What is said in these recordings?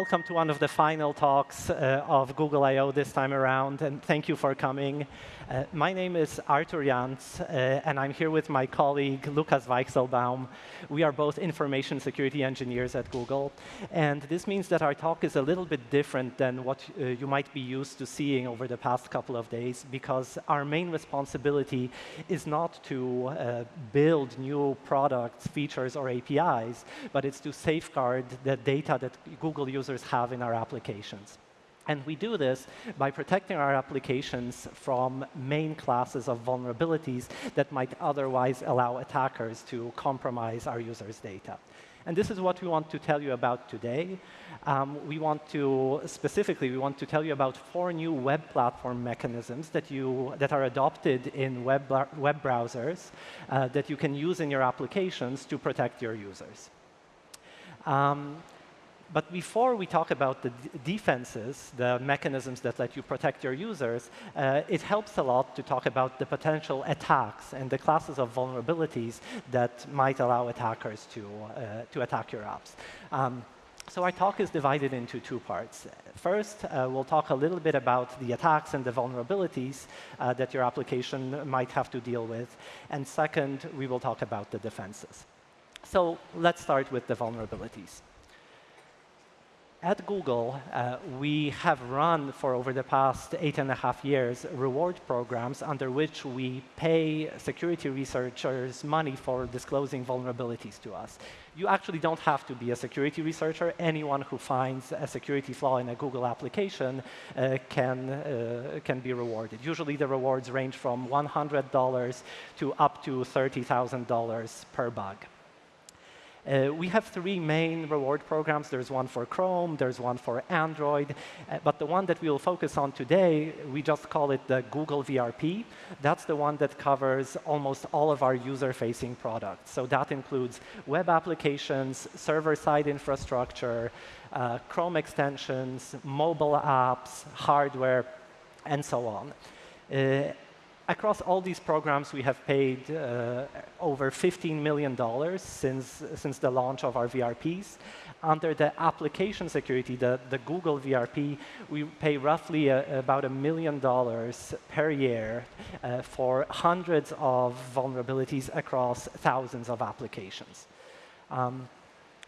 Welcome to one of the final talks uh, of Google I.O. this time around, and thank you for coming. Uh, my name is Artur Janc, uh, and I'm here with my colleague, Lukas Weichselbaum. We are both information security engineers at Google, and this means that our talk is a little bit different than what uh, you might be used to seeing over the past couple of days, because our main responsibility is not to uh, build new products, features, or APIs, but it's to safeguard the data that Google users have in our applications. And we do this by protecting our applications from main classes of vulnerabilities that might otherwise allow attackers to compromise our users' data. And this is what we want to tell you about today. Um, we want to, specifically, we want to tell you about four new web platform mechanisms that, you, that are adopted in web, web browsers uh, that you can use in your applications to protect your users. Um, but before we talk about the defenses, the mechanisms that let you protect your users, uh, it helps a lot to talk about the potential attacks and the classes of vulnerabilities that might allow attackers to, uh, to attack your apps. Um, so our talk is divided into two parts. First, uh, we'll talk a little bit about the attacks and the vulnerabilities uh, that your application might have to deal with. And second, we will talk about the defenses. So let's start with the vulnerabilities at Google, uh, we have run for over the past eight and a half years reward programs under which we pay security researchers money for disclosing vulnerabilities to us. You actually don't have to be a security researcher. Anyone who finds a security flaw in a Google application uh, can, uh, can be rewarded. Usually the rewards range from $100 to up to $30,000 per bug. Uh, we have three main reward programs. There's one for Chrome, there's one for Android, uh, but the one that we will focus on today, we just call it the Google VRP. That's the one that covers almost all of our user-facing products. So that includes web applications, server-side infrastructure, uh, Chrome extensions, mobile apps, hardware, and so on. Uh, across all these programs, we have paid uh, over $15 million since, since the launch of our VRPs. Under the application security, the, the Google VRP, we pay roughly a, about a million dollars per year uh, for hundreds of vulnerabilities across thousands of applications. Um,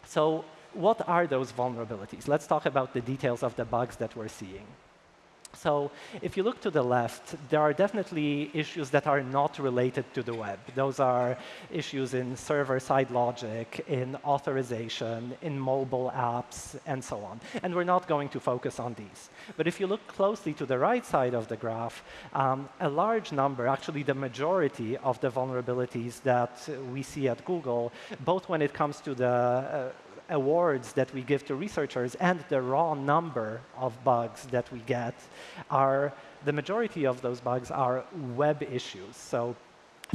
so what are those vulnerabilities? Let's talk about the details of the bugs that we're seeing. So if you look to the left, there are definitely issues that are not related to the web. Those are issues in server-side logic, in authorization, in mobile apps, and so on. And we're not going to focus on these. But if you look closely to the right side of the graph, um, a large number, actually the majority of the vulnerabilities that we see at Google, both when it comes to the uh, awards that we give to researchers and the raw number of bugs that we get are, the majority of those bugs are web issues. So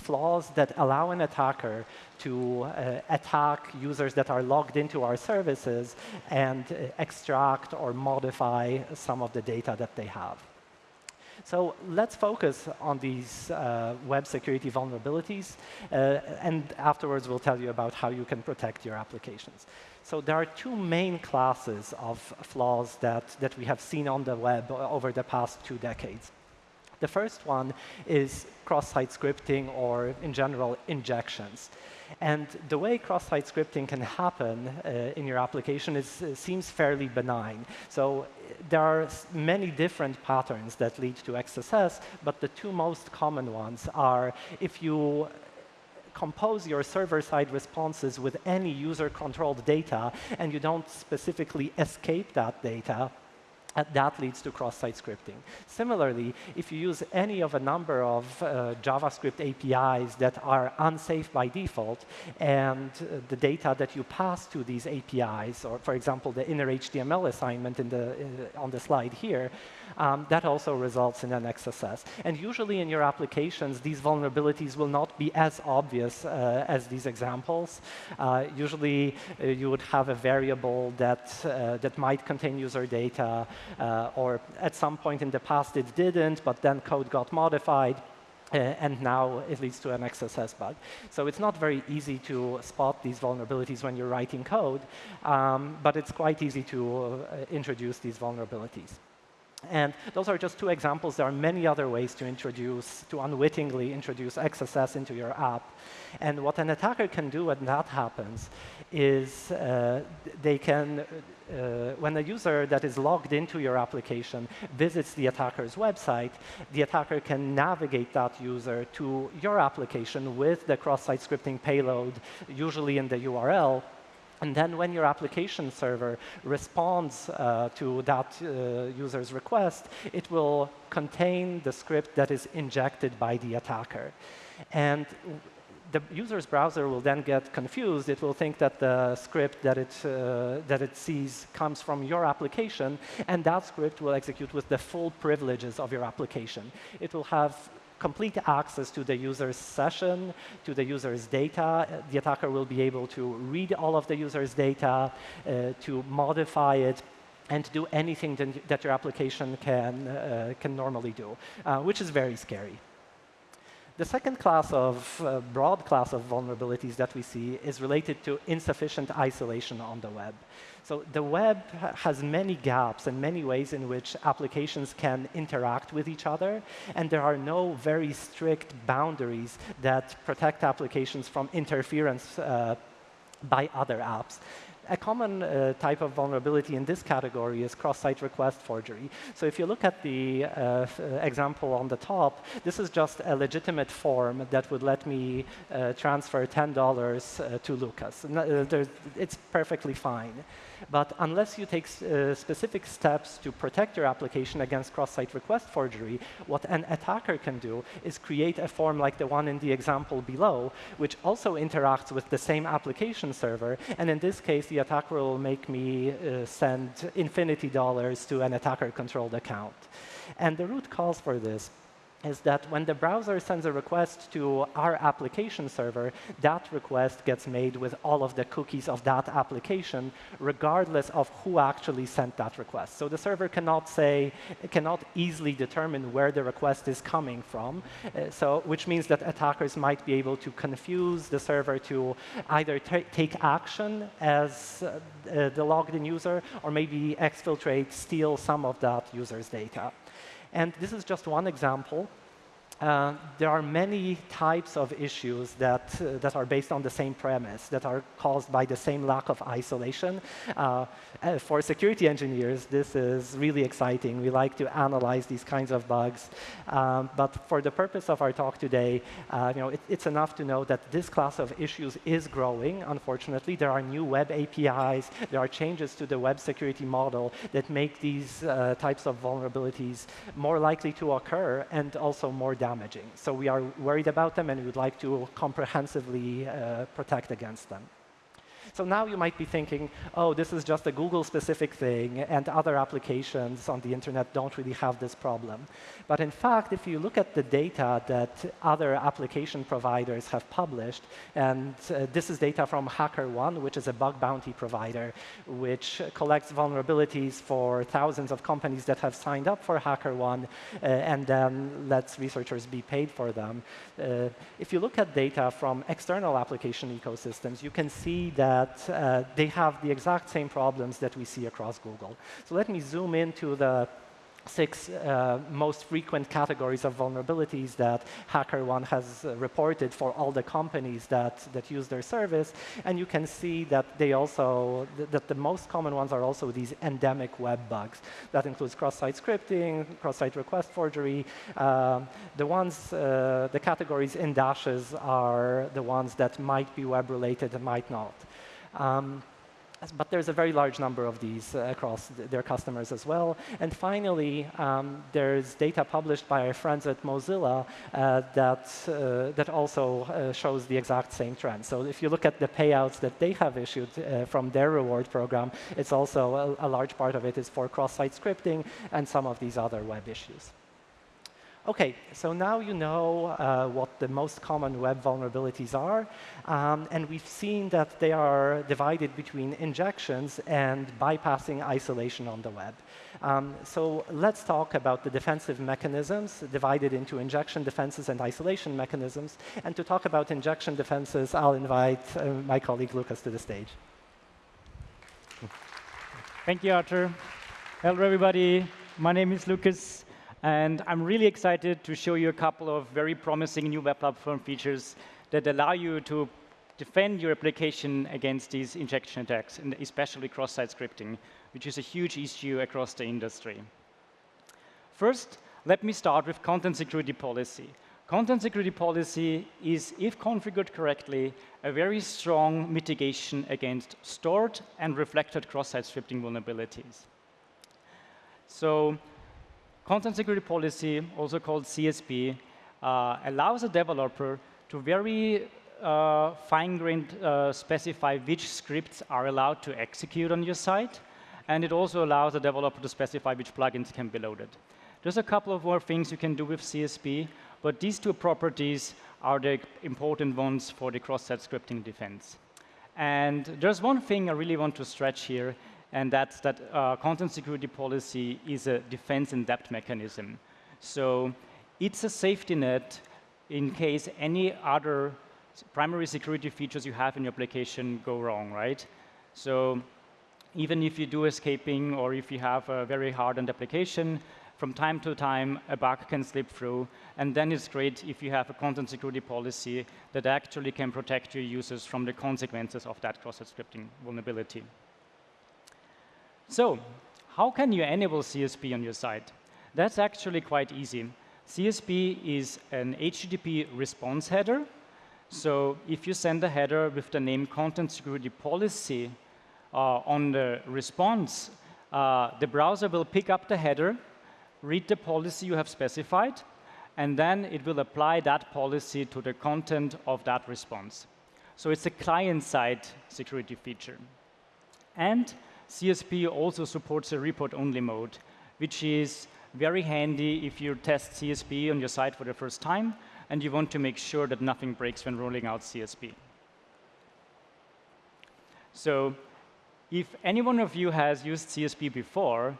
flaws that allow an attacker to uh, attack users that are logged into our services and uh, extract or modify some of the data that they have. So let's focus on these uh, web security vulnerabilities, uh, and afterwards we'll tell you about how you can protect your applications. So there are two main classes of flaws that, that we have seen on the web over the past two decades. The first one is cross-site scripting or, in general, injections. And the way cross-site scripting can happen uh, in your application is, uh, seems fairly benign. So there are many different patterns that lead to XSS, but the two most common ones are if you compose your server-side responses with any user-controlled data, and you don't specifically escape that data, that leads to cross-site scripting. Similarly, if you use any of a number of uh, JavaScript APIs that are unsafe by default, and uh, the data that you pass to these APIs, or for example, the inner HTML assignment in the, uh, on the slide here, um, that also results in an XSS. And usually in your applications, these vulnerabilities will not be as obvious uh, as these examples. Uh, usually, uh, you would have a variable that, that might contain user data, uh, or at some point in the past it didn't, but then code got modified. uh, and now it leads to an XSS bug. So it's not very easy to spot these vulnerabilities when you're writing code, um, but it's quite easy to uh, introduce these vulnerabilities. And those are just two examples. There are many other ways to introduce, to unwittingly introduce XSS into your app. And what an attacker can do when that happens is uh, they can, uh, when a user that is logged into your application visits the attacker's website, the attacker can navigate that user to your application with the cross-site scripting payload, usually in the URL, and then when your application server responds uh, to that uh, user's request, it will contain the script that is injected by the attacker. And the user's browser will then get confused. It will think that the script that it, uh, that it sees comes from your application, and that script will execute with the full privileges of your application. It will have complete access to the user's session, to the user's data. The attacker will be able to read all of the user's data, uh, to modify it, and to do anything that your application can, uh, can normally do, uh, which is very scary. The second class of, uh, broad class of vulnerabilities that we see is related to insufficient isolation on the web. So the web has many gaps and many ways in which applications can interact with each other, and there are no very strict boundaries that protect applications from interference uh, by other apps. A common uh, type of vulnerability in this category is cross-site request forgery. So if you look at the uh, example on the top, this is just a legitimate form that would let me uh, transfer $10 uh, to Lukas. Uh, it's perfectly fine. But unless you take uh, specific steps to protect your application against cross-site request forgery, what an attacker can do is create a form like the one in the example below, which also interacts with the same application server. And in this case, the attacker will make me uh, send infinity dollars to an attacker-controlled account. And the root cause for this is that when the browser sends a request to our application server, that request gets made with all of the cookies of that application, regardless of who actually sent that request. So the server cannot say, cannot easily determine where the request is coming from, uh, so which means that attackers might be able to confuse the server to either take action as uh, the logged in user, or maybe exfiltrate, steal some of that user's data. And this is just one example. Uh, there are many types of issues that, uh, that are based on the same premise, that are caused by the same lack of isolation. Uh, uh, for security engineers, this is really exciting. We like to analyze these kinds of bugs. Um, but for the purpose of our talk today, you know, it, it's enough to know that this class of issues is growing, unfortunately. There are new web APIs. There are changes to the web security model that make these types of vulnerabilities more likely to occur and also more damaging. So we are worried about them and we would like to comprehensively uh, protect against them. So now you might be thinking, oh, this is just a Google-specific thing, and other applications on the internet don't really have this problem. But in fact, if you look at the data that other application providers have published, and uh, this is data from HackerOne, which is a bug bounty provider, which collects vulnerabilities for thousands of companies that have signed up for HackerOne, uh, and then lets researchers be paid for them. Uh, if you look at data from external application ecosystems, you can see that that uh, they have the exact same problems that we see across Google. So let me zoom into the six uh, most frequent categories of vulnerabilities that HackerOne has uh, reported for all the companies that, that use their service. And you can see that they also, th that the most common ones are also these endemic web bugs. That includes cross-site scripting, cross-site request forgery. Uh, the ones, uh, the categories in dashes are the ones that might be web-related and might not. Um, but there's a very large number of these uh, across th their customers as well. And finally, um, there's data published by our friends at Mozilla uh, that, uh, that also uh, shows the exact same trend. So if you look at the payouts that they have issued uh, from their reward program, it's also a, a large part of it is for cross-site scripting and some of these other web issues. Okay, so now you know uh, what the most common web vulnerabilities are, um, and we've seen that they are divided between injections and bypassing isolation on the web. Um, so let's talk about the defensive mechanisms divided into injection defenses and isolation mechanisms. And to talk about injection defenses, I'll invite uh, my colleague Lukas to the stage. Thank you, Artur. Hello, everybody. My name is Lucas. And I'm really excited to show you a couple of very promising new web platform features that allow you to defend your application against these injection attacks, and especially cross-site scripting, which is a huge issue across the industry. First, let me start with content security policy. Content security policy is, if configured correctly, a very strong mitigation against stored and reflected cross-site scripting vulnerabilities. So Content security policy, also called CSP, uh, allows a developer to very uh, fine-grained uh, specify which scripts are allowed to execute on your site, and it also allows the developer to specify which plugins can be loaded. There's a couple of more things you can do with CSP, but these two properties are the important ones for the cross-site scripting defense. And there's one thing I really want to stretch here, and that's that uh, content security policy is a defense in depth mechanism. So it's a safety net in case any other primary security features you have in your application go wrong, right? So even if you do escaping or if you have a very hardened application, from time to time, a bug can slip through. And then it's great if you have a content security policy that actually can protect your users from the consequences of that cross-site scripting vulnerability. So how can you enable CSP on your site? That's actually quite easy. CSP is an HTTP response header. So if you send a header with the name content security policy uh, on the response, uh, the browser will pick up the header, read the policy you have specified, and then it will apply that policy to the content of that response. So it's a client-side security feature. And CSP also supports a report-only mode, which is very handy if you test CSP on your site for the first time and you want to make sure that nothing breaks when rolling out CSP. So if any one of you has used CSP before,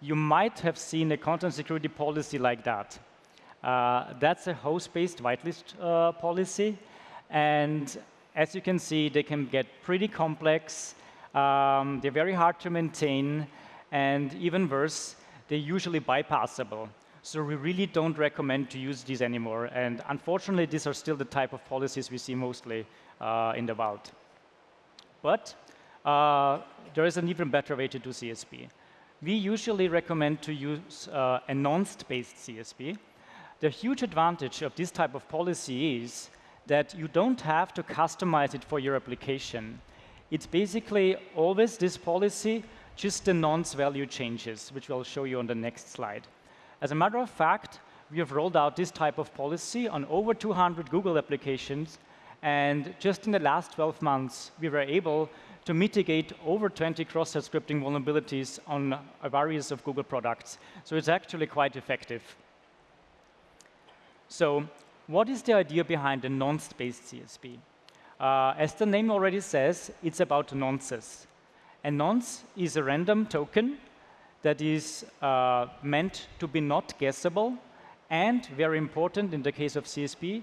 you might have seen a content security policy like that. Uh, that's a host-based whitelist uh, policy. And as you can see, they can get pretty complex um, they're very hard to maintain, and even worse, they're usually bypassable. So we really don't recommend to use these anymore. And unfortunately, these are still the type of policies we see mostly uh, in the wild. But uh, there is an even better way to do CSP. We usually recommend to use uh, a nonce-based CSP. The huge advantage of this type of policy is that you don't have to customize it for your application. It's basically always this policy, just the nonce value changes, which I'll show you on the next slide. As a matter of fact, we have rolled out this type of policy on over 200 Google applications, and just in the last 12 months, we were able to mitigate over 20 cross-site scripting vulnerabilities on a various of Google products. So it's actually quite effective. So what is the idea behind the nonce-based CSP? Uh, as the name already says, it's about nonces. A nonce is a random token that is uh, meant to be not guessable, and very important in the case of CSP,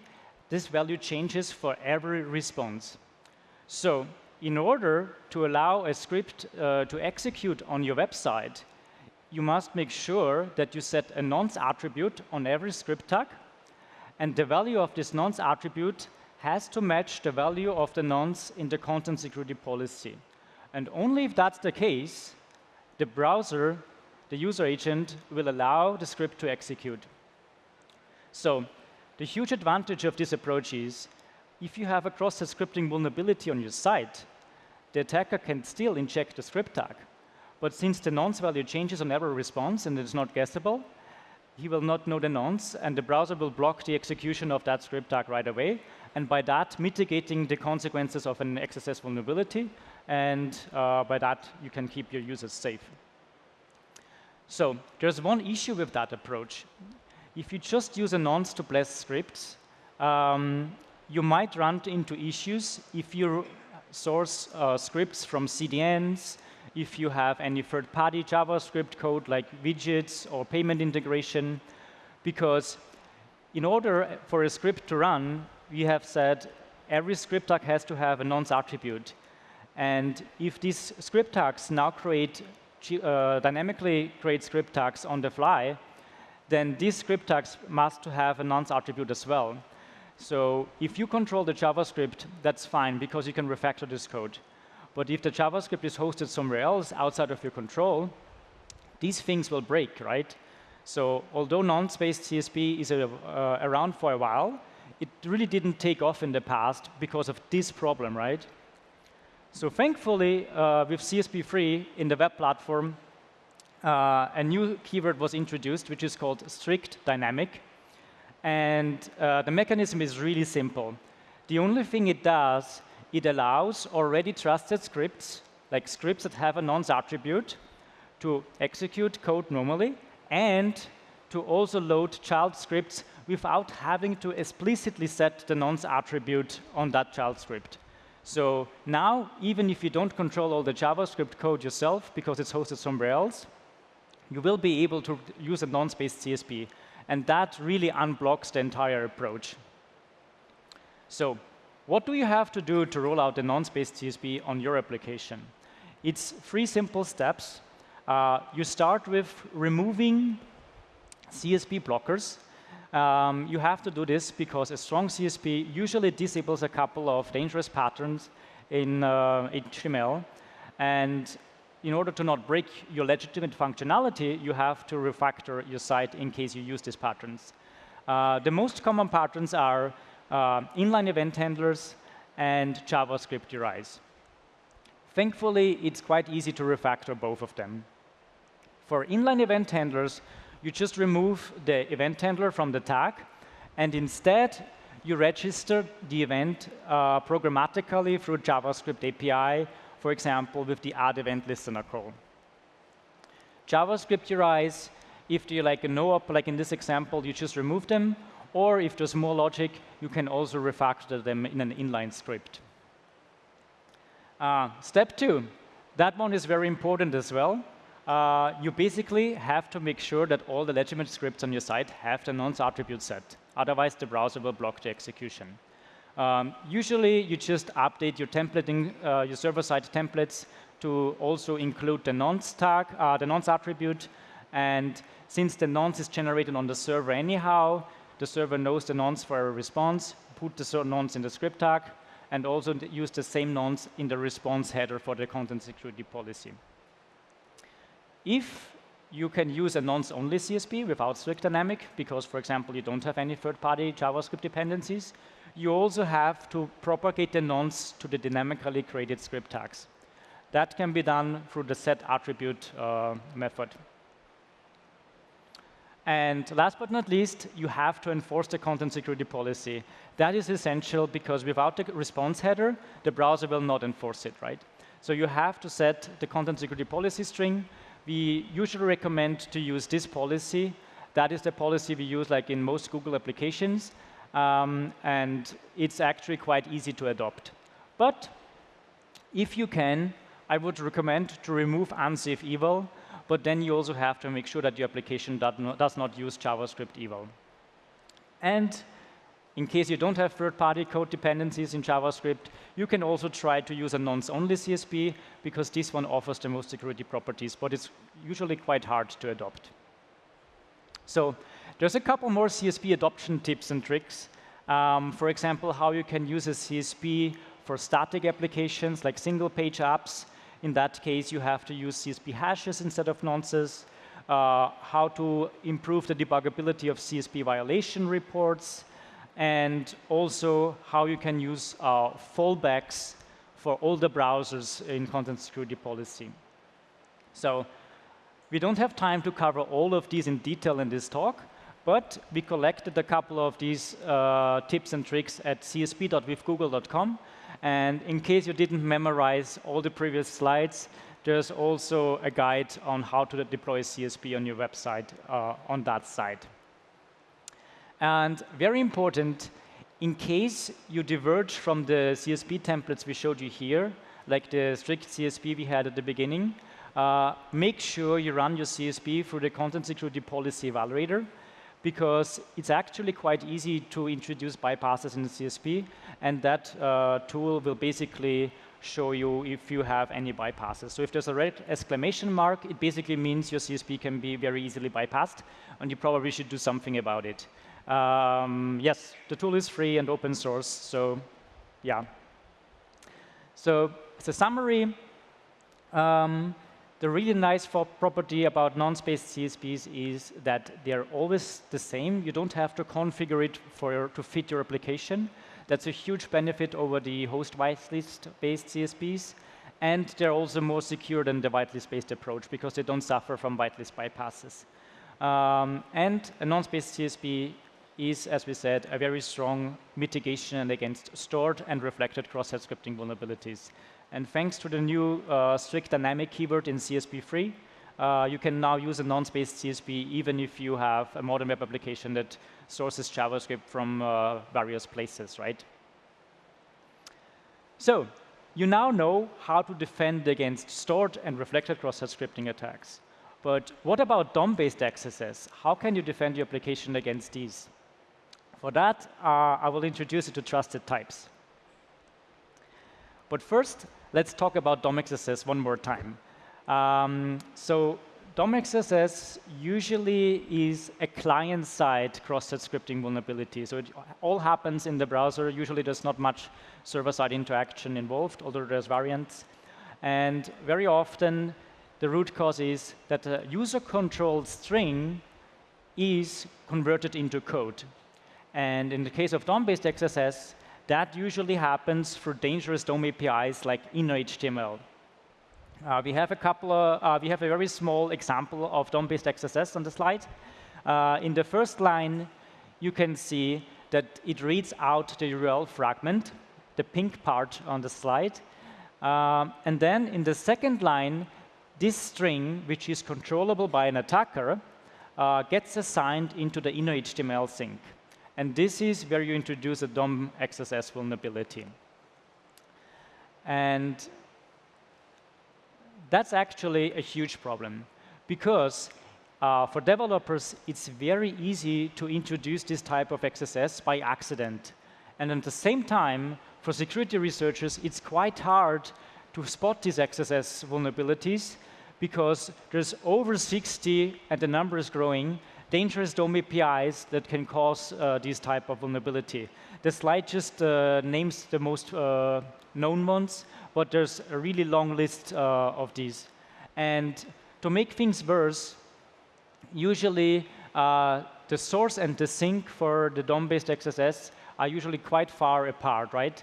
this value changes for every response. So in order to allow a script uh, to execute on your website, you must make sure that you set a nonce attribute on every script tag, and the value of this nonce attribute has to match the value of the nonce in the content security policy. And only if that's the case, the browser, the user agent, will allow the script to execute. So the huge advantage of this approach is if you have a cross-site scripting vulnerability on your site, the attacker can still inject the script tag. But since the nonce value changes on every response and it's not guessable, he will not know the nonce, and the browser will block the execution of that script tag right away, and by that mitigating the consequences of an XSS vulnerability, and uh, by that you can keep your users safe. So there's one issue with that approach. if you just use a nonce to bless scripts, um, you might run into issues if you source uh, scripts from CDNs, if you have any third-party JavaScript code like widgets or payment integration, because in order for a script to run, we have said every script tag has to have a nonce attribute. And if these script tags now create uh, dynamically create script tags on the fly, then these script tags must have a nonce attribute as well. So if you control the JavaScript, that's fine because you can refactor this code. But if the JavaScript is hosted somewhere else outside of your control, these things will break, right? So although nonce-based CSP is a, uh, around for a while, it really didn't take off in the past because of this problem, right? So thankfully, uh, with CSP3 in the web platform, uh, a new keyword was introduced, which is called strict dynamic. And uh, the mechanism is really simple. The only thing it does, it allows already trusted scripts, like scripts that have a nonce attribute, to execute code normally and to also load child scripts without having to explicitly set the nonce attribute on that child script. So now, even if you don't control all the JavaScript code yourself because it's hosted somewhere else, you will be able to use a nonce-based CSP. And that really unblocks the entire approach. So what do you have to do to roll out a nonce-based CSP on your application? It's three simple steps. Uh, you start with removing CSP blockers. Um, you have to do this because a strong CSP usually disables a couple of dangerous patterns in uh, HTML. And in order to not break your legitimate functionality, you have to refactor your site in case you use these patterns. Uh, the most common patterns are uh, inline event handlers and JavaScript URIs. Thankfully, it's quite easy to refactor both of them. For inline event handlers, you just remove the event handler from the tag, and instead, you register the event uh, programmatically through JavaScript API for example, with the add event listener call. JavaScript URIs, if you like a no-op, like in this example, you just remove them, or if there's more logic, you can also refactor them in an inline script. Uh, step two, that one is very important as well. Uh, you basically have to make sure that all the legitimate scripts on your site have the nonce attribute set. Otherwise, the browser will block the execution. Um, usually, you just update your templating, uh, your server-side templates to also include the nonce tag, uh, the nonce attribute. And since the nonce is generated on the server anyhow, the server knows the nonce for a response, put the nonce in the script tag, and also use the same nonce in the response header for the content security policy. If you can use a nonce-only CSP without strict dynamic, because, for example, you don't have any third-party JavaScript dependencies, you also have to propagate the nonce to the dynamically created script tags. That can be done through the set attribute uh, method. And last but not least, you have to enforce the content security policy. That is essential because without the response header, the browser will not enforce it, right? So you have to set the content security policy string. We usually recommend to use this policy. That is the policy we use like in most Google applications um, and it's actually quite easy to adopt. But if you can, I would recommend to remove unsafe eval, but then you also have to make sure that your application does not use JavaScript eval. And in case you don't have third-party code dependencies in JavaScript, you can also try to use a nonce-only CSP, because this one offers the most security properties, but it's usually quite hard to adopt. So there's a couple more CSP adoption tips and tricks. Um, for example, how you can use a CSP for static applications like single page apps. In that case, you have to use CSP hashes instead of nonces. Uh, how to improve the debuggability of CSP violation reports, and also how you can use uh, fallbacks for all the browsers in content security policy. So we don't have time to cover all of these in detail in this talk, but we collected a couple of these uh, tips and tricks at csp.withgoogle.com. And in case you didn't memorize all the previous slides, there's also a guide on how to deploy CSP on your website uh, on that site. And very important, in case you diverge from the CSP templates we showed you here, like the strict CSP we had at the beginning, uh, make sure you run your CSP through the Content Security Policy Evaluator because it's actually quite easy to introduce bypasses in the CSP, and that uh, tool will basically show you if you have any bypasses. So if there's a red exclamation mark, it basically means your CSP can be very easily bypassed, and you probably should do something about it. Um, yes, the tool is free and open source, so yeah. So as a summary, um, the really nice property about nonce-based CSPs is that they're always the same. You don't have to configure it for to fit your application. That's a huge benefit over the host whitelist-based CSPs. And they're also more secure than the whitelist-based approach because they don't suffer from whitelist bypasses. Um, and a nonce-based CSP is, as we said, a very strong mitigation against stored and reflected cross-site scripting vulnerabilities. And thanks to the new uh, strict dynamic keyword in CSP3, uh, you can now use a nonce-based CSP even if you have a modern web application that sources JavaScript from uh, various places, right? So you now know how to defend against stored and reflected cross-site scripting attacks. But what about DOM-based XSSes? How can you defend your application against these? For that, uh, I will introduce you to trusted types. But first, let's talk about DOM XSSes one more time. Um, so DOM XSS usually is a client-side cross-site scripting vulnerability. So it all happens in the browser. Usually there's not much server-side interaction involved, although there's variants. And very often, the root cause is that a user-controlled string is converted into code. And in the case of DOM-based XSS, that usually happens through dangerous DOM APIs like inner.html. Uh, we have a couple of, uh, we have a very small example of DOM-based XSS on the slide. Uh, in the first line, you can see that it reads out the URL fragment, the pink part on the slide. Um, and then in the second line, this string, which is controllable by an attacker, uh, gets assigned into the inner HTML sink. And this is where you introduce a DOM XSS vulnerability. And that's actually a huge problem because uh, for developers, it's very easy to introduce this type of XSS by accident. And at the same time, for security researchers, it's quite hard to spot these XSS vulnerabilities because there's over 60, and the number is growing, dangerous DOM APIs that can cause uh, this type of vulnerability. The slide just uh, names the most uh, known ones, but there's a really long list uh, of these. And to make things worse, usually uh, the source and the sink for the DOM-based XSS are usually quite far apart, right?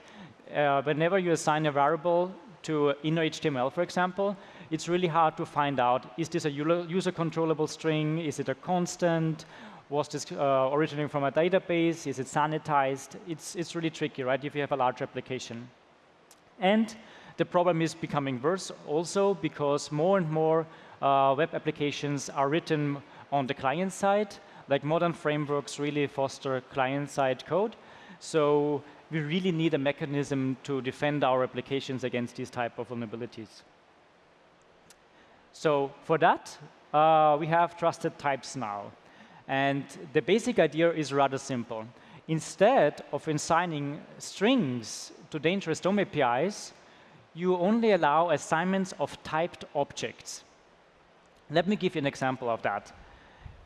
Uh, whenever you assign a variable to inner HTML, for example, it's really hard to find out, is this a user controllable string? Is it a constant? Was this uh, originating from a database? Is it sanitized? It's, it's really tricky, right, if you have a large application. And the problem is becoming worse also because more and more uh, web applications are written on the client side. Like modern frameworks really foster client-side code. So we really need a mechanism to defend our applications against these type of vulnerabilities. So for that, uh, we have trusted types now. And the basic idea is rather simple. Instead of assigning strings to dangerous DOM APIs, you only allow assignments of typed objects. Let me give you an example of that.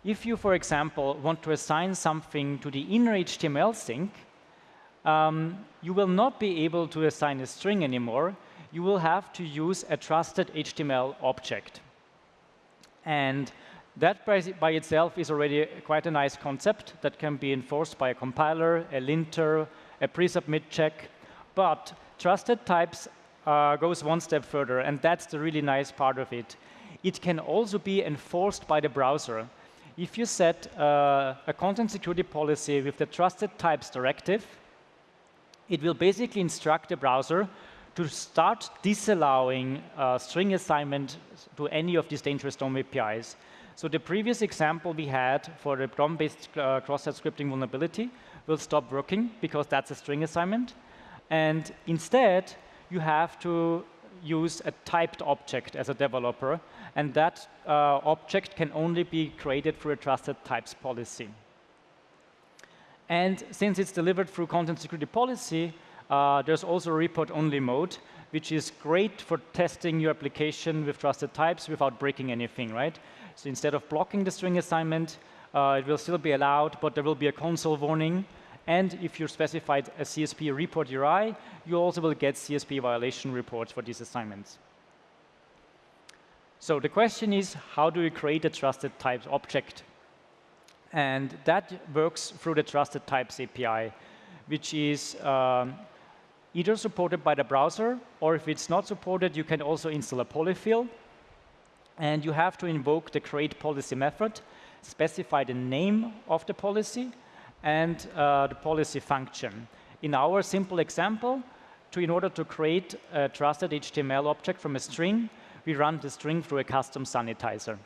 If you, for example, want to assign something to the inner HTML sink, um, you will not be able to assign a string anymore. You will have to use a trusted HTML object. And that by, by itself is already quite a nice concept that can be enforced by a compiler, a linter, a pre-submit check. But trusted types uh, goes one step further, and that's the really nice part of it. It can also be enforced by the browser. If you set uh, a content security policy with the trusted types directive, it will basically instruct the browser to start disallowing uh, string assignment to any of these dangerous DOM APIs. So the previous example we had for the DOM-based uh, cross-site scripting vulnerability will stop working because that's a string assignment. And instead, you have to use a typed object as a developer, and that uh, object can only be created through a trusted types policy. And since it's delivered through content security policy, uh, there's also a report-only mode, which is great for testing your application with trusted types without breaking anything, right? So instead of blocking the string assignment, uh, it will still be allowed, but there will be a console warning. And if you specified a CSP report URI, you also will get CSP violation reports for these assignments. So the question is, how do we create a trusted types object? And that works through the trusted types API, which is um, either supported by the browser, or if it's not supported, you can also install a polyfill. And you have to invoke the create policy method, specify the name of the policy, and uh, the policy function. In our simple example, to, in order to create a trusted HTML object from a string, we run the string through a custom sanitizer.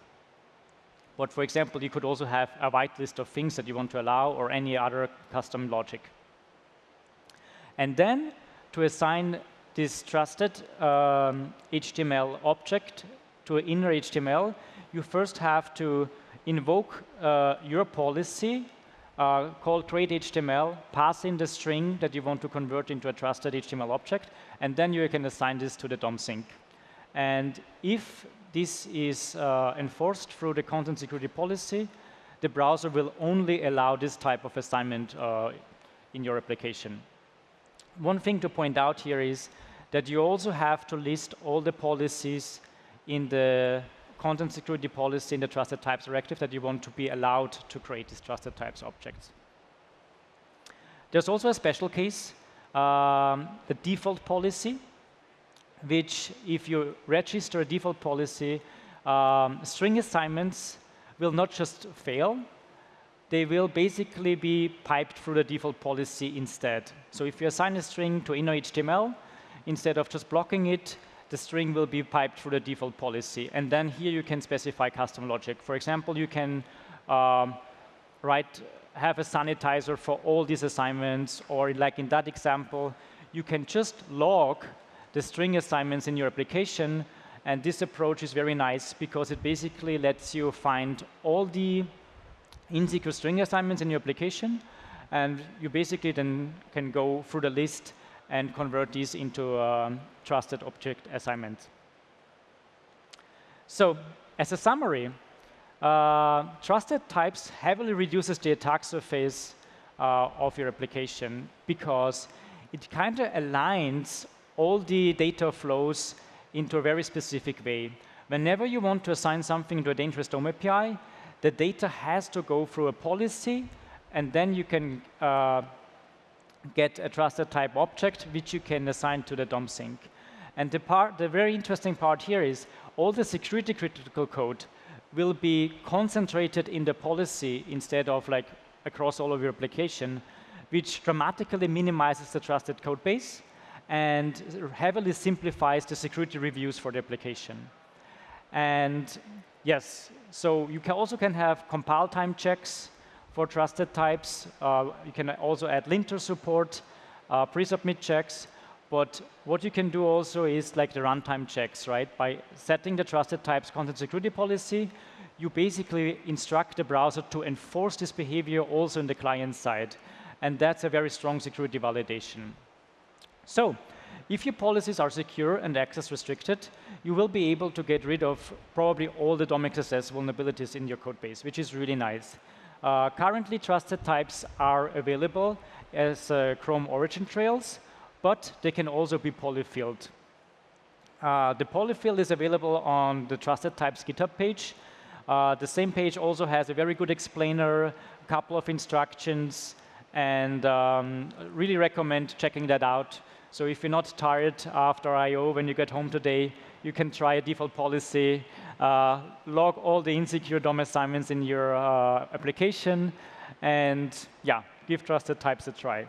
But for example, you could also have a whitelist of things that you want to allow or any other custom logic. And then to assign this trusted um, HTML object to an inner HTML, you first have to invoke uh, your policy uh, called create HTML, pass in the string that you want to convert into a trusted HTML object, and then you can assign this to the DOM sink. And if this is uh, enforced through the content security policy, the browser will only allow this type of assignment uh, in your application. One thing to point out here is that you also have to list all the policies in the content security policy in the trusted types directive that you want to be allowed to create these trusted types objects. There's also a special case, um, the default policy, which if you register a default policy, um, string assignments will not just fail, they will basically be piped through the default policy instead. So if you assign a string to inner HTML, instead of just blocking it, the string will be piped through the default policy. And then here you can specify custom logic. For example, you can um, write, have a sanitizer for all these assignments, or like in that example, you can just log the string assignments in your application. And this approach is very nice because it basically lets you find all the insecure string assignments in your application. And you basically then can go through the list and convert these into a trusted object assignment. So as a summary, uh, trusted types heavily reduces the attack surface uh, of your application because it kind of aligns all the data flows into a very specific way. Whenever you want to assign something to a dangerous DOM API, the data has to go through a policy, and then you can uh, get a trusted type object, which you can assign to the DOM sink. And the, part, the very interesting part here is all the security critical code will be concentrated in the policy instead of like across all of your application, which dramatically minimizes the trusted code base and heavily simplifies the security reviews for the application. And yes, so you can also can have compile time checks for trusted types. Uh, you can also add linter support, uh, pre-submit checks. But what you can do also is like the runtime checks, right? By setting the trusted types content security policy, you basically instruct the browser to enforce this behavior also in the client side. And that's a very strong security validation. So if your policies are secure and access restricted, you will be able to get rid of probably all the DOM XSS vulnerabilities in your code base, which is really nice. Uh, currently, trusted types are available as uh, Chrome origin trials, but they can also be polyfilled. Uh, the polyfill is available on the trusted types GitHub page. Uh, the same page also has a very good explainer, a couple of instructions, and um, really recommend checking that out. So if you're not tired after I.O. when you get home today, you can try a default policy, uh, log all the insecure DOM assignments in your uh, application, and yeah, give trusted types a try.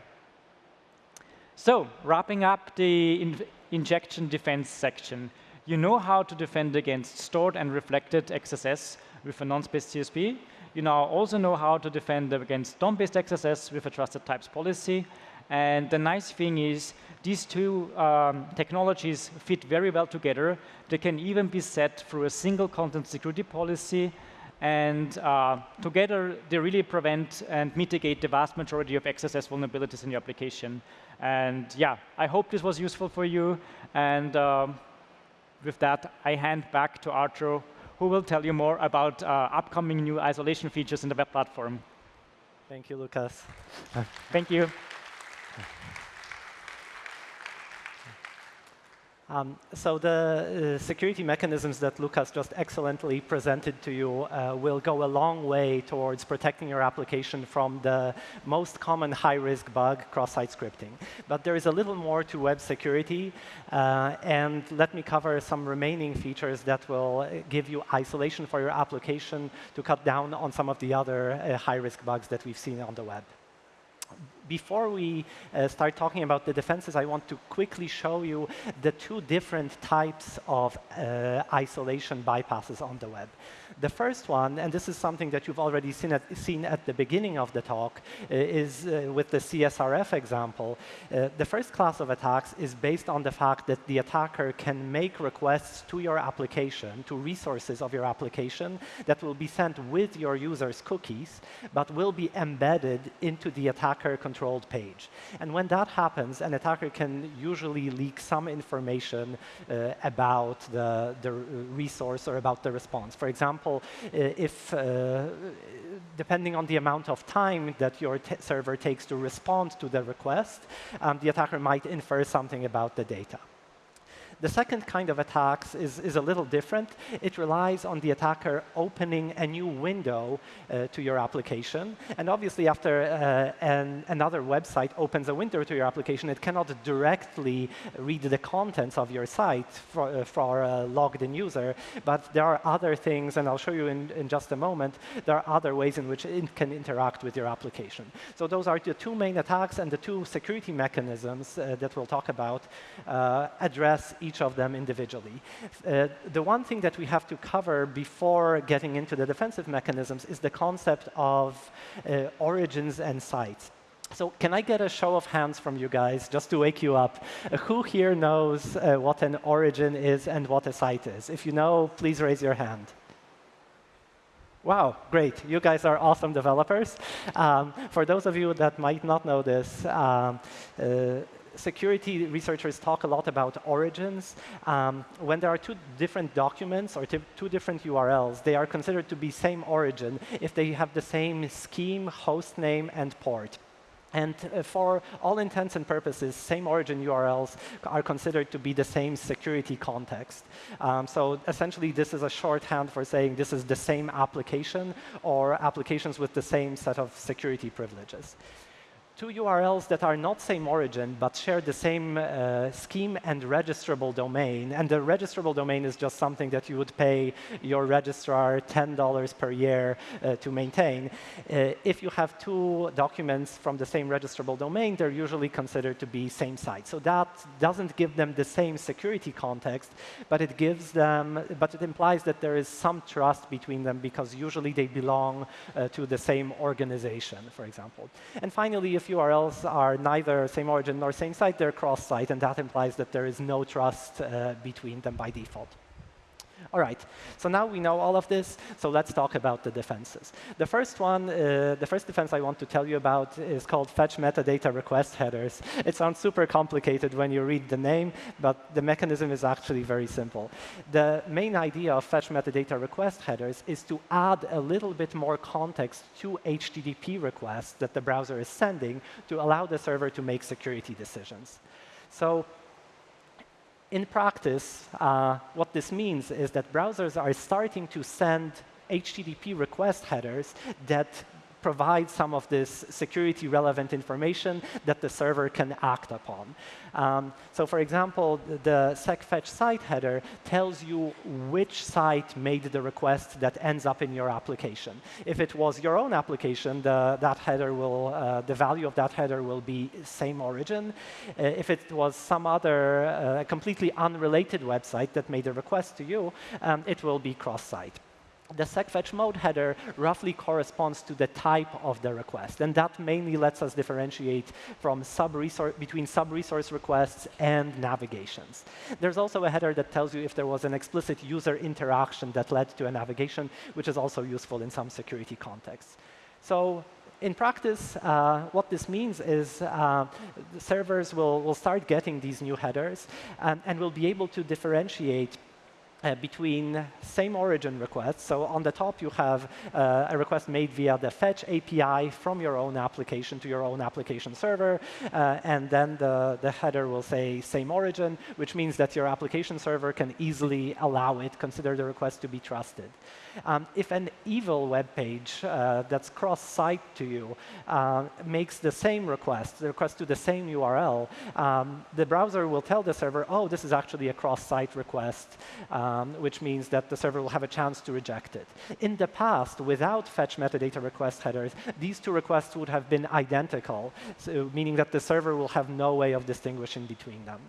So wrapping up the in injection defense section, You know how to defend against stored and reflected XSS with a nonce-based CSP. You now also know how to defend against DOM-based XSS with a trusted types policy. And the nice thing is these two um, technologies fit very well together. They can even be set through a single content security policy. And uh, together, they really prevent and mitigate the vast majority of XSS vulnerabilities in your application. And yeah, I hope this was useful for you. And um, with that, I hand back to Artur, who will tell you more about uh, upcoming new isolation features in the web platform. Thank you, Lukas. Thank you. Um, so the uh, security mechanisms that Lucas just excellently presented to you uh, will go a long way towards protecting your application from the most common high-risk bug, cross-site scripting. But there is a little more to web security, uh, and let me cover some remaining features that will give you isolation for your application to cut down on some of the other uh, high-risk bugs that we've seen on the web before we uh, start talking about the defenses, I want to quickly show you the two different types of uh, isolation bypasses on the web. The first one, and this is something that you've already seen at, seen at the beginning of the talk, uh, is uh, with the CSRF example. Uh, the first class of attacks is based on the fact that the attacker can make requests to your application, to resources of your application that will be sent with your user's cookies, but will be embedded into the attacker-controlled page. And when that happens, an attacker can usually leak some information uh, about the, the resource or about the response. For example, example, uh, if uh, depending on the amount of time that your server takes to respond to the request, um, the attacker might infer something about the data. The second kind of attacks is, is a little different. It relies on the attacker opening a new window uh, to your application. And obviously, after uh, an, another website opens a window to your application, it cannot directly read the contents of your site for, uh, for a logged-in user. But there are other things, and I'll show you in, in just a moment, there are other ways in which it can interact with your application. So those are the two main attacks and the two security mechanisms uh, that we'll talk about uh, address each each of them individually. Uh, the one thing that we have to cover before getting into the defensive mechanisms is the concept of uh, origins and sites. So can I get a show of hands from you guys, just to wake you up? Uh, who here knows uh, what an origin is and what a site is? If you know, please raise your hand. Wow, great. You guys are awesome developers. Um, for those of you that might not know this, um, uh, security researchers talk a lot about origins. Um, when there are two different documents or two different URLs, they are considered to be same origin if they have the same scheme, host name, and port. And uh, for all intents and purposes, same origin URLs are considered to be the same security context. Um, so essentially, this is a shorthand for saying this is the same application or applications with the same set of security privileges two URLs that are not same origin, but share the same uh, scheme and registrable domain. And the registrable domain is just something that you would pay your registrar $10 per year uh, to maintain. Uh, if you have two documents from the same registrable domain, they're usually considered to be same site. So that doesn't give them the same security context, but it gives them, but it implies that there is some trust between them because usually they belong uh, to the same organization, for example. And finally, if URLs are neither same origin nor same site, they're cross-site, and that implies that there is no trust uh, between them by default. All right, so now we know all of this, so let's talk about the defenses. The first one, uh, the first defense I want to tell you about is called fetch metadata request headers. It sounds super complicated when you read the name, but the mechanism is actually very simple. The main idea of fetch metadata request headers is to add a little bit more context to HTTP requests that the browser is sending to allow the server to make security decisions. So in practice, uh, what this means is that browsers are starting to send HTTP request headers that provide some of this security relevant information that the server can act upon. Um, so for example, the Sec-Fetch-Site header tells you which site made the request that ends up in your application. If it was your own application, the, that header will, uh, the value of that header will be same origin. Uh, if it was some other uh, completely unrelated website that made a request to you, um, it will be cross-site the Sec-Fetch-Mode header roughly corresponds to the type of the request. And that mainly lets us differentiate from sub between sub-resource requests and navigations. There's also a header that tells you if there was an explicit user interaction that led to a navigation, which is also useful in some security contexts. So in practice, uh, what this means is uh, servers will, will start getting these new headers and will be able to differentiate uh, between same origin requests. So on the top, you have uh, a request made via the fetch API from your own application to your own application server. Uh, and then the, the header will say same origin, which means that your application server can easily allow it, consider the request to be trusted. Um, if an evil web page uh, that's cross-site to you uh, makes the same request, the request to the same URL, um, the browser will tell the server, oh, this is actually a cross-site request, um, which means that the server will have a chance to reject it. In the past, without fetch metadata request headers, these two requests would have been identical, so meaning that the server will have no way of distinguishing between them.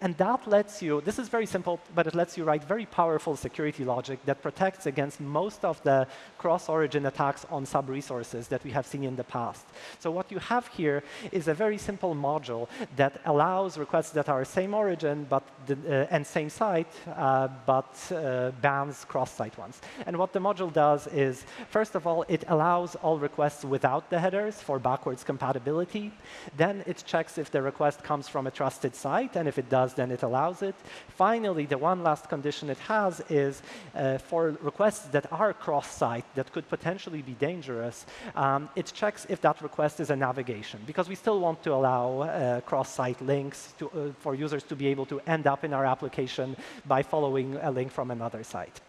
And that lets you, this is very simple, but it lets you write very powerful security logic that protects against most of the cross-origin attacks on sub-resources that we have seen in the past. So what you have here is a very simple module that allows requests that are same origin but the, uh, and same site, uh, but uh, bans cross-site ones. And what the module does is, first of all, it allows all requests without the headers for backwards compatibility. Then it checks if the request comes from a trusted site, and if it does, does, then it allows it. Finally, the one last condition it has is uh, for requests that are cross-site that could potentially be dangerous, um, it checks if that request is a navigation, because we still want to allow uh, cross-site links to, uh, for users to be able to end up in our application by following a link from another site.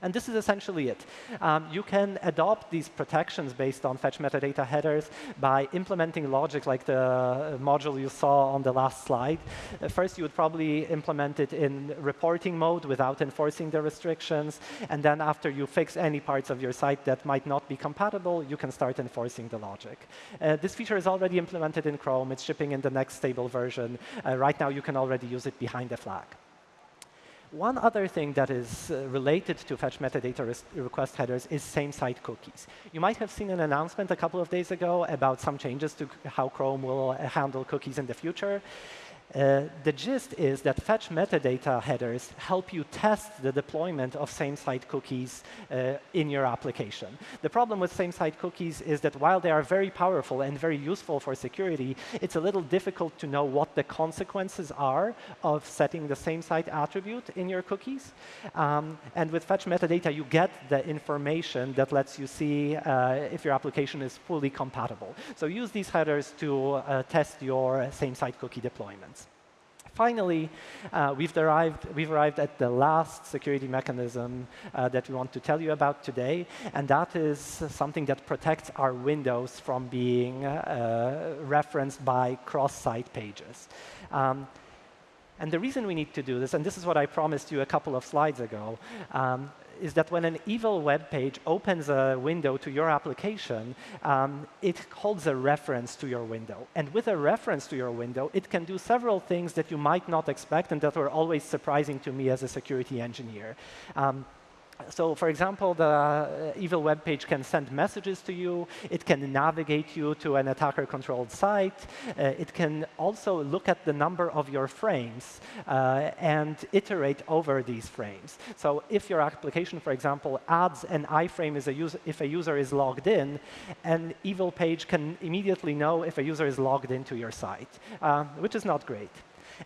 And this is essentially it. Um, you can adopt these protections based on fetch metadata headers by implementing logic like the uh, module you saw on the last slide. Uh, first, you would probably implement it in reporting mode without enforcing the restrictions. And then after you fix any parts of your site that might not be compatible, you can start enforcing the logic. Uh, this feature is already implemented in Chrome. It's shipping in the next stable version. Uh, right now, you can already use it behind the flag. One other thing that is uh, related to fetch metadata request headers is same-site cookies. You might have seen an announcement a couple of days ago about some changes to how Chrome will uh, handle cookies in the future. Uh, the gist is that fetch metadata headers help you test the deployment of same-site cookies uh, in your application. The problem with same-site cookies is that while they are very powerful and very useful for security, it's a little difficult to know what the consequences are of setting the same-site attribute in your cookies. Um, and with fetch metadata, you get the information that lets you see uh, if your application is fully compatible. So use these headers to uh, test your same-site cookie deployments. Finally, uh, we've, arrived, we've arrived at the last security mechanism uh, that we want to tell you about today, and that is something that protects our windows from being uh, referenced by cross-site pages. Um, and the reason we need to do this, and this is what I promised you a couple of slides ago, um, is that when an evil web page opens a window to your application, um, it holds a reference to your window. And with a reference to your window, it can do several things that you might not expect and that were always surprising to me as a security engineer. Um, so for example, the uh, evil web page can send messages to you. It can navigate you to an attacker-controlled site. Uh, it can also look at the number of your frames uh, and iterate over these frames. So if your application, for example, adds an iframe a user, if a user is logged in, an evil page can immediately know if a user is logged into your site, uh, which is not great.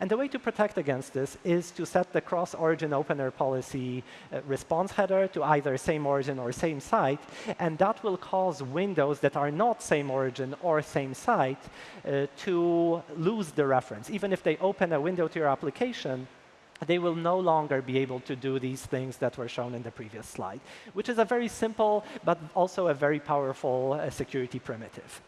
And the way to protect against this is to set the cross-origin opener policy uh, response header to either same origin or same site, and that will cause windows that are not same origin or same site uh, to lose the reference. Even if they open a window to your application, they will no longer be able to do these things that were shown in the previous slide, which is a very simple but also a very powerful uh, security primitive.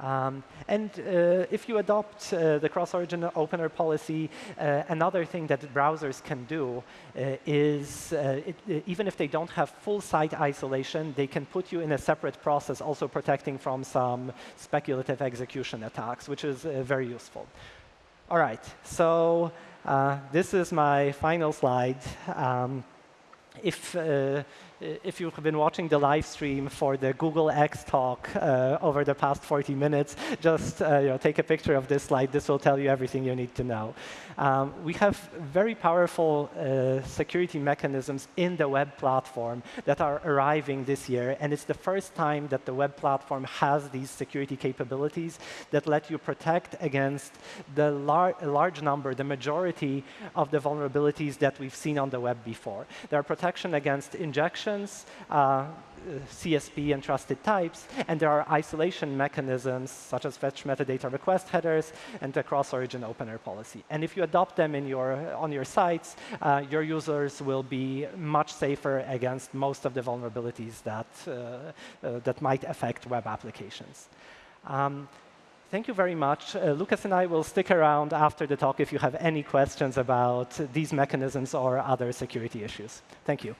Um, and uh, if you adopt uh, the cross-origin opener policy, uh, another thing that browsers can do uh, is, uh, it, uh, even if they don't have full site isolation, they can put you in a separate process, also protecting from some speculative execution attacks, which is very useful. All right, so this is my final slide. Um, if if you've been watching the live stream for the Google X talk uh, over the past 40 minutes, just uh, you know, take a picture of this slide. This will tell you everything you need to know. Um, we have very powerful uh, security mechanisms in the web platform that are arriving this year. And it's the first time that the web platform has these security capabilities that let you protect against the lar large number, the majority of the vulnerabilities that we've seen on the web before. There are protection against injections, uh, CSP and trusted types, and there are isolation mechanisms such as fetch metadata request headers and the cross-origin opener policy. And if you adopt them in your, on your sites, uh, your users will be much safer against most of the vulnerabilities that, uh, uh, that might affect web applications. Um, Thank you very much. Uh, Lukas and I will stick around after the talk if you have any questions about these mechanisms or other security issues. Thank you.